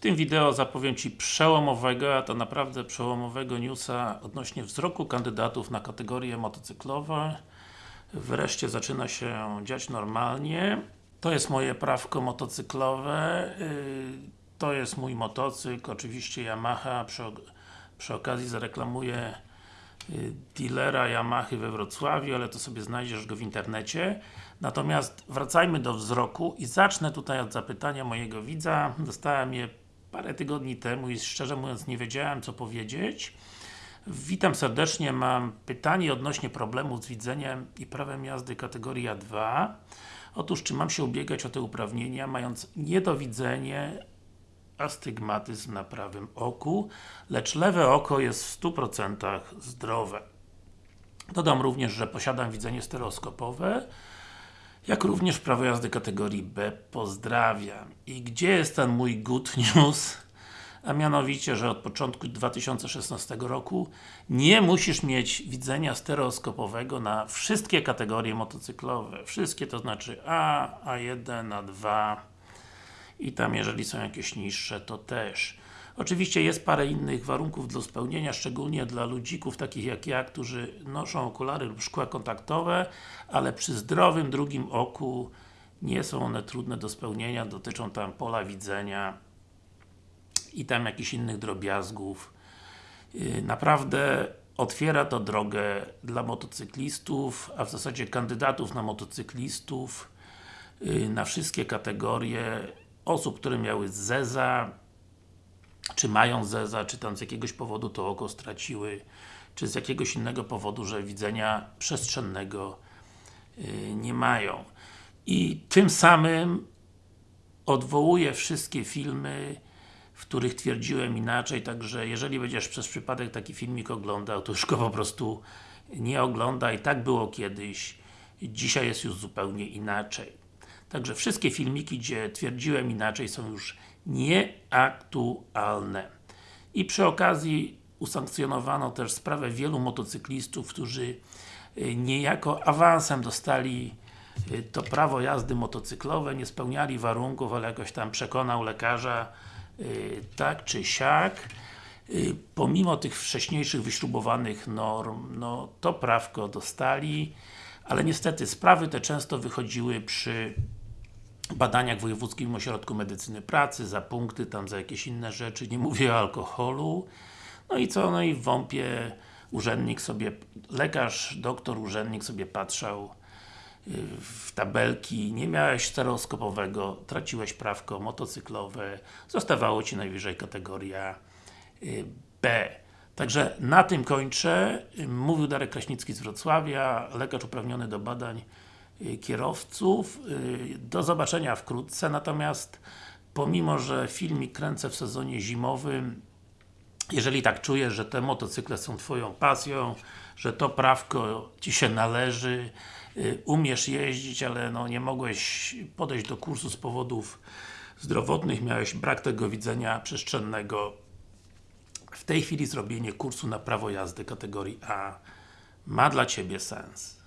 tym wideo zapowiem Ci przełomowego, a to naprawdę przełomowego newsa odnośnie wzroku kandydatów na kategorie motocyklowe. Wreszcie zaczyna się dziać normalnie. To jest moje prawko motocyklowe. Yy, To jest mój motocykl, oczywiście Yamaha. Przy, przy okazji zareklamuję y, dealera Yamahy we Wrocławiu, ale to sobie znajdziesz go w internecie. Natomiast wracajmy do wzroku i zacznę tutaj od zapytania mojego widza. Dostałem je parę tygodni temu i szczerze mówiąc nie wiedziałem co powiedzieć. Witam serdecznie, mam pytanie odnośnie problemów z widzeniem i prawem jazdy kategoria 2. Otóż, czy mam się ubiegać o te uprawnienia, mając niedowidzenie, astygmatyzm na prawym oku, lecz lewe oko jest w 100% zdrowe. Dodam również, że posiadam widzenie stereoskopowe, jak również prawo jazdy kategorii B. Pozdrawiam. I gdzie jest ten mój good news? A mianowicie, że od początku 2016 roku nie musisz mieć widzenia stereoskopowego na wszystkie kategorie motocyklowe. Wszystkie to znaczy A, A1, A2 i tam jeżeli są jakieś niższe, to też. Oczywiście jest parę innych warunków do spełnienia, szczególnie dla ludzików takich jak ja, którzy noszą okulary lub szkła kontaktowe, ale przy zdrowym drugim oku nie są one trudne do spełnienia, dotyczą tam pola widzenia i tam jakichś innych drobiazgów. Yy, Naprawdę otwiera to drogę dla motocyklistów, a w zasadzie kandydatów na motocyklistów yy, na wszystkie kategorie osób, które miały ZEZA, czy mają ZEZA, czy tam z jakiegoś powodu to oko straciły, czy z jakiegoś innego powodu, że widzenia przestrzennego yy, nie mają. I tym samym odwołuję wszystkie filmy, w których twierdziłem inaczej, także jeżeli będziesz przez przypadek taki filmik oglądał, to już go po prostu nie oglądaj. Tak było kiedyś, dzisiaj jest już zupełnie inaczej. Także wszystkie filmiki, gdzie twierdziłem inaczej są już nieaktualne. I przy okazji usankcjonowano też sprawę wielu motocyklistów, którzy y, niejako awansem dostali y, to prawo jazdy motocyklowe, nie spełniali warunków, ale jakoś tam przekonał lekarza y, tak czy siak. Pomimo tych wcześniejszych wyśrubowanych norm, no to prawko dostali, ale niestety sprawy te często wychodziły przy badaniach w Wojewódzkim Ośrodku Medycyny Pracy, za punkty, tam za jakieś inne rzeczy, nie mówię o alkoholu. No i co? No i w WOMP-ie urzędnik sobie, lekarz, doktor, urzędnik sobie patrzał y, w tabelki, nie miałeś stereoskopowego, traciłeś prawko motocyklowe, zostawało Ci najwyżej kategoria y, B. Także na tym kończę. Mówił Darek Kraśnicki z Wrocławia, lekarz uprawniony do badań kierowców. Y, Do zobaczenia wkrótce, natomiast pomimo, że filmik kręcę w sezonie zimowym, jeżeli tak czujesz, że te motocykle są Twoją pasją, że to prawko Ci się należy, y, umiesz jeździć, ale no nie mogłeś podejść do kursu z powodów zdrowotnych, miałeś brak tego widzenia przestrzennego, w tej chwili zrobienie kursu na prawo jazdy kategorii A ma dla Ciebie sens.